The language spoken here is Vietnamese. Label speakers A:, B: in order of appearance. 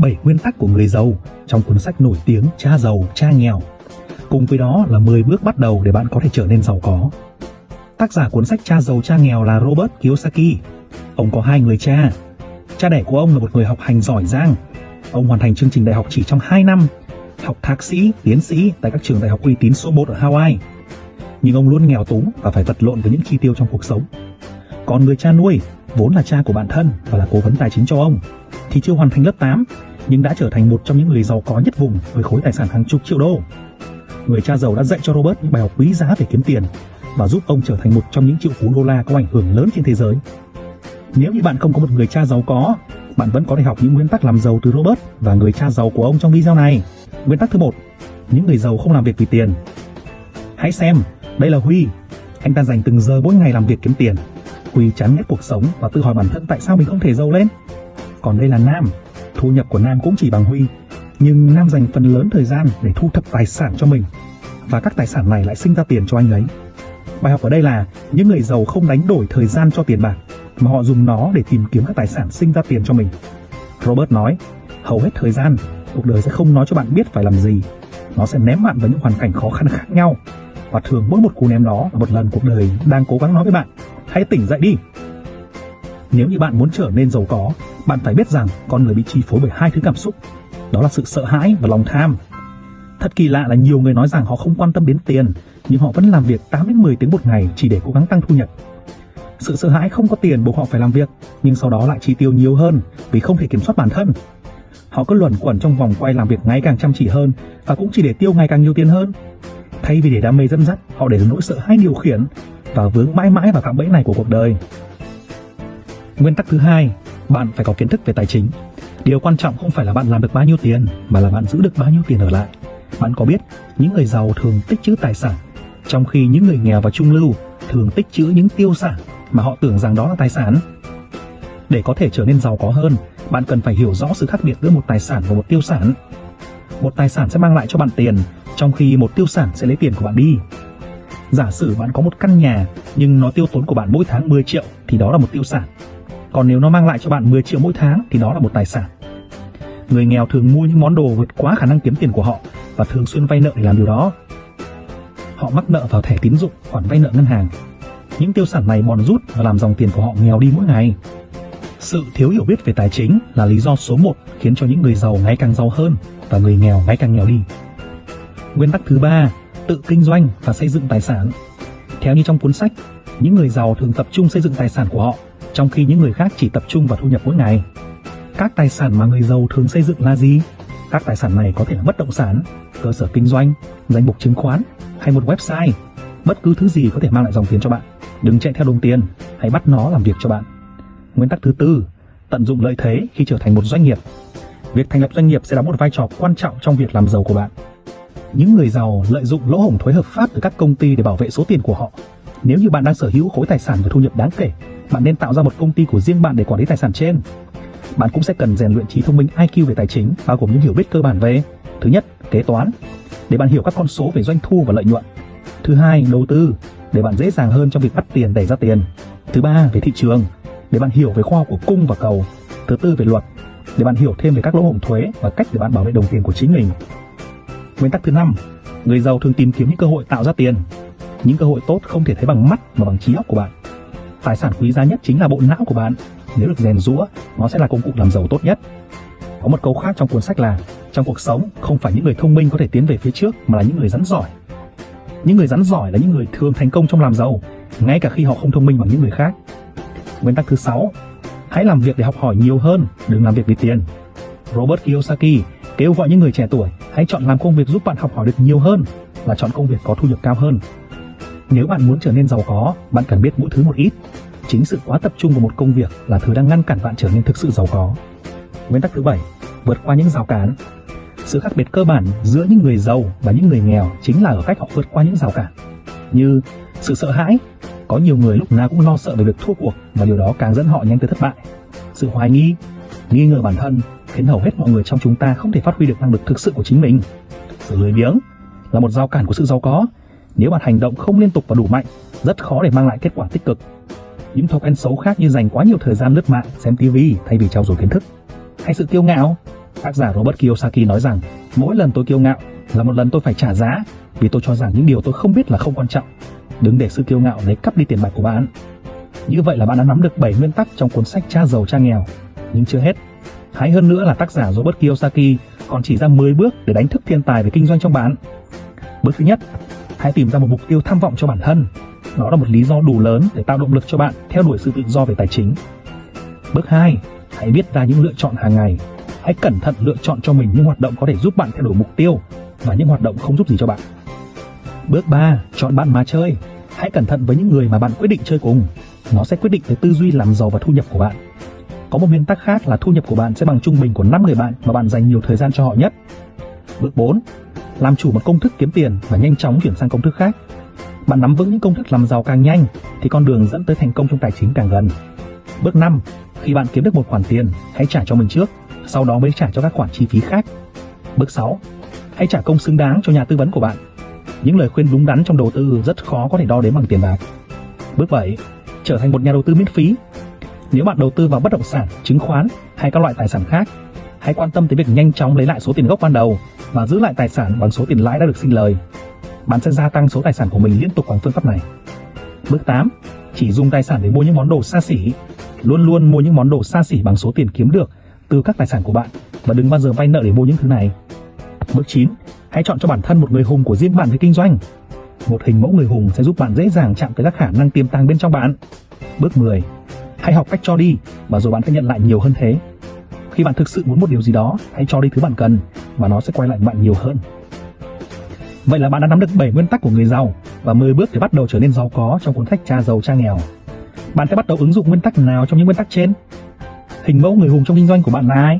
A: 7 nguyên tắc của người giàu trong cuốn sách nổi tiếng Cha giàu, cha nghèo. Cùng với đó là 10 bước bắt đầu để bạn có thể trở nên giàu có. Tác giả cuốn sách Cha giàu, cha nghèo là Robert Kiyosaki. Ông có hai người cha. Cha đẻ của ông là một người học hành giỏi giang. Ông hoàn thành chương trình đại học chỉ trong 2 năm, học thạc sĩ, tiến sĩ tại các trường đại học uy tín số 1 ở Hawaii. Nhưng ông luôn nghèo túng và phải vật lộn với những chi tiêu trong cuộc sống. Còn người cha nuôi, vốn là cha của bạn thân và là cố vấn tài chính cho ông, thì chưa hoàn thành lớp 8 nhưng đã trở thành một trong những người giàu có nhất vùng với khối tài sản hàng chục triệu đô. Người cha giàu đã dạy cho Robert những bài học quý giá về kiếm tiền và giúp ông trở thành một trong những triệu phú đô la có ảnh hưởng lớn trên thế giới. Nếu như bạn không có một người cha giàu có, bạn vẫn có thể học những nguyên tắc làm giàu từ Robert và người cha giàu của ông trong video này. Nguyên tắc thứ một, những người giàu không làm việc vì tiền. Hãy xem, đây là Huy. Anh ta dành từng giờ mỗi ngày làm việc kiếm tiền. Huy chán ghét cuộc sống và tự hỏi bản thân tại sao mình không thể giàu lên. Còn đây là Nam, thu nhập của Nam cũng chỉ bằng Huy, nhưng Nam dành phần lớn thời gian để thu thập tài sản cho mình và các tài sản này lại sinh ra tiền cho anh ấy. Bài học ở đây là những người giàu không đánh đổi thời gian cho tiền bạc mà họ dùng nó để tìm kiếm các tài sản sinh ra tiền cho mình. Robert nói, hầu hết thời gian, cuộc đời sẽ không nói cho bạn biết phải làm gì. Nó sẽ ném bạn vào những hoàn cảnh khó khăn khác nhau. Và thường mỗi một cú ném đó là một lần cuộc đời đang cố gắng nói với bạn, hãy tỉnh dậy đi. Nếu như bạn muốn trở nên giàu có, bạn phải biết rằng con người bị chi phối bởi hai thứ cảm xúc. Đó là sự sợ hãi và lòng tham. Thật kỳ lạ là nhiều người nói rằng họ không quan tâm đến tiền, nhưng họ vẫn làm việc 8 đến 10 tiếng một ngày chỉ để cố gắng tăng thu nhập. Sự sợ hãi không có tiền buộc họ phải làm việc, nhưng sau đó lại chi tiêu nhiều hơn vì không thể kiểm soát bản thân. Họ cứ luẩn quẩn trong vòng quay làm việc ngày càng chăm chỉ hơn và cũng chỉ để tiêu ngày càng nhiều tiền hơn. Thay vì để đam mê dẫn dắt, họ để nỗi sợ hãi điều khiển và vướng mãi mãi vào cạm bẫy này của cuộc đời. Nguyên tắc thứ hai, bạn phải có kiến thức về tài chính. Điều quan trọng không phải là bạn làm được bao nhiêu tiền, mà là bạn giữ được bao nhiêu tiền ở lại. Bạn có biết, những người giàu thường tích trữ tài sản, trong khi những người nghèo và trung lưu thường tích trữ những tiêu sản mà họ tưởng rằng đó là tài sản. Để có thể trở nên giàu có hơn, bạn cần phải hiểu rõ sự khác biệt giữa một tài sản và một tiêu sản. Một tài sản sẽ mang lại cho bạn tiền, trong khi một tiêu sản sẽ lấy tiền của bạn đi. Giả sử bạn có một căn nhà nhưng nó tiêu tốn của bạn mỗi tháng 10 triệu thì đó là một tiêu sản. Còn nếu nó mang lại cho bạn 10 triệu mỗi tháng thì đó là một tài sản. Người nghèo thường mua những món đồ vượt quá khả năng kiếm tiền của họ và thường xuyên vay nợ để làm điều đó. Họ mắc nợ vào thẻ tín dụng, khoản vay nợ ngân hàng. Những tiêu sản này bòn rút và làm dòng tiền của họ nghèo đi mỗi ngày. Sự thiếu hiểu biết về tài chính là lý do số 1 khiến cho những người giàu ngày càng giàu hơn và người nghèo ngày càng nghèo đi. Nguyên tắc thứ ba, tự kinh doanh và xây dựng tài sản. Theo như trong cuốn sách, những người giàu thường tập trung xây dựng tài sản của họ trong khi những người khác chỉ tập trung vào thu nhập mỗi ngày. Các tài sản mà người giàu thường xây dựng là gì? Các tài sản này có thể là bất động sản, cơ sở kinh doanh, danh mục chứng khoán hay một website. Bất cứ thứ gì có thể mang lại dòng tiền cho bạn. Đừng chạy theo đồng tiền, hãy bắt nó làm việc cho bạn. Nguyên tắc thứ tư, tận dụng lợi thế khi trở thành một doanh nghiệp. Việc thành lập doanh nghiệp sẽ đóng một vai trò quan trọng trong việc làm giàu của bạn. Những người giàu lợi dụng lỗ hổng thuế hợp pháp từ các công ty để bảo vệ số tiền của họ. Nếu như bạn đang sở hữu khối tài sản và thu nhập đáng kể, bạn nên tạo ra một công ty của riêng bạn để quản lý tài sản trên. Bạn cũng sẽ cần rèn luyện trí thông minh IQ về tài chính, bao gồm những hiểu biết cơ bản về thứ nhất, kế toán, để bạn hiểu các con số về doanh thu và lợi nhuận. Thứ hai, đầu tư, để bạn dễ dàng hơn trong việc bắt tiền đẩy ra tiền. Thứ ba, về thị trường, để bạn hiểu về khoa học của cung và cầu. Thứ tư, về luật, để bạn hiểu thêm về các lỗ hổng thuế và cách để bạn bảo vệ đồng tiền của chính mình. Nguyên tắc thứ năm, người giàu thường tìm kiếm những cơ hội tạo ra tiền. Những cơ hội tốt không thể thấy bằng mắt mà bằng trí óc của bạn. Tài sản quý giá nhất chính là bộ não của bạn. Nếu được rèn rũa, nó sẽ là công cụ làm giàu tốt nhất. Có một câu khác trong cuốn sách là trong cuộc sống không phải những người thông minh có thể tiến về phía trước mà là những người rắn giỏi. Những người rắn giỏi là những người thường thành công trong làm giàu, ngay cả khi họ không thông minh bằng những người khác. Nguyên tắc thứ sáu, hãy làm việc để học hỏi nhiều hơn, đừng làm việc vì tiền. Robert Kiyosaki kêu gọi những người trẻ tuổi hãy chọn làm công việc giúp bạn học hỏi được nhiều hơn và chọn công việc có thu nhập cao hơn. Nếu bạn muốn trở nên giàu có, bạn cần biết mỗi thứ một ít. Chính sự quá tập trung vào một công việc là thứ đang ngăn cản bạn trở nên thực sự giàu có. Nguyên tắc thứ bảy, vượt qua những rào cản. Sự khác biệt cơ bản giữa những người giàu và những người nghèo chính là ở cách họ vượt qua những rào cản. Như sự sợ hãi, có nhiều người lúc nào cũng lo sợ về việc thua cuộc và điều đó càng dẫn họ nhanh tới thất bại. Sự hoài nghi, nghi ngờ bản thân khiến hầu hết mọi người trong chúng ta không thể phát huy được năng lực thực sự của chính mình. Sự lười biếng là một rào cản của sự giàu có nếu bạn hành động không liên tục và đủ mạnh, rất khó để mang lại kết quả tích cực. Những thói quen xấu khác như dành quá nhiều thời gian lướt mạng, xem TV thay vì trau dồi kiến thức, hay sự kiêu ngạo, Tác giả Robert Kiyosaki nói rằng, mỗi lần tôi kiêu ngạo là một lần tôi phải trả giá vì tôi cho rằng những điều tôi không biết là không quan trọng. Đừng để sự kiêu ngạo lấy cắp đi tiền bạc của bạn. Như vậy là bạn đã nắm được 7 nguyên tắc trong cuốn sách Cha giàu cha nghèo. Nhưng chưa hết. Hay hơn nữa là tác giả Robert Kiyosaki còn chỉ ra 10 bước để đánh thức thiên tài về kinh doanh trong bạn. Bước thứ nhất, hãy tìm ra một mục tiêu tham vọng cho bản thân. Đó là một lý do đủ lớn để tạo động lực cho bạn theo đuổi sự tự do về tài chính. Bước 2, hãy viết ra những lựa chọn hàng ngày. Hãy cẩn thận lựa chọn cho mình những hoạt động có thể giúp bạn theo đuổi mục tiêu và những hoạt động không giúp gì cho bạn. Bước 3, chọn bạn mà chơi. Hãy cẩn thận với những người mà bạn quyết định chơi cùng. Nó sẽ quyết định tới tư duy làm giàu và thu nhập của bạn. Có một nguyên tắc khác là thu nhập của bạn sẽ bằng trung bình của 5 người bạn mà bạn dành nhiều thời gian cho họ nhất. Bước 4. Làm chủ một công thức kiếm tiền và nhanh chóng chuyển sang công thức khác. Bạn nắm vững những công thức làm giàu càng nhanh thì con đường dẫn tới thành công trong tài chính càng gần. Bước 5. Khi bạn kiếm được một khoản tiền, hãy trả cho mình trước, sau đó mới trả cho các khoản chi phí khác. Bước 6. Hãy trả công xứng đáng cho nhà tư vấn của bạn. Những lời khuyên đúng đắn trong đầu tư rất khó có thể đo đếm bằng tiền bạc. Bước 7. Trở thành một nhà đầu tư miễn phí nếu bạn đầu tư vào bất động sản, chứng khoán hay các loại tài sản khác, hãy quan tâm tới việc nhanh chóng lấy lại số tiền gốc ban đầu và giữ lại tài sản bằng số tiền lãi đã được sinh lời. Bạn sẽ gia tăng số tài sản của mình liên tục bằng phương pháp này. Bước 8. Chỉ dùng tài sản để mua những món đồ xa xỉ. Luôn luôn mua những món đồ xa xỉ bằng số tiền kiếm được từ các tài sản của bạn và đừng bao giờ vay nợ để mua những thứ này. Bước 9. Hãy chọn cho bản thân một người hùng của riêng bạn về kinh doanh. Một hình mẫu người hùng sẽ giúp bạn dễ dàng chạm tới các khả năng tiềm tàng bên trong bạn. Bước 10 Hãy học cách cho đi và rồi bạn sẽ nhận lại nhiều hơn thế. Khi bạn thực sự muốn một điều gì đó, hãy cho đi thứ bạn cần và nó sẽ quay lại bạn nhiều hơn. Vậy là bạn đã nắm được 7 nguyên tắc của người giàu và 10 bước để bắt đầu trở nên giàu có trong cuốn sách Cha giàu, cha nghèo. Bạn sẽ bắt đầu ứng dụng nguyên tắc nào trong những nguyên tắc trên? Hình mẫu người hùng trong kinh doanh của bạn là ai?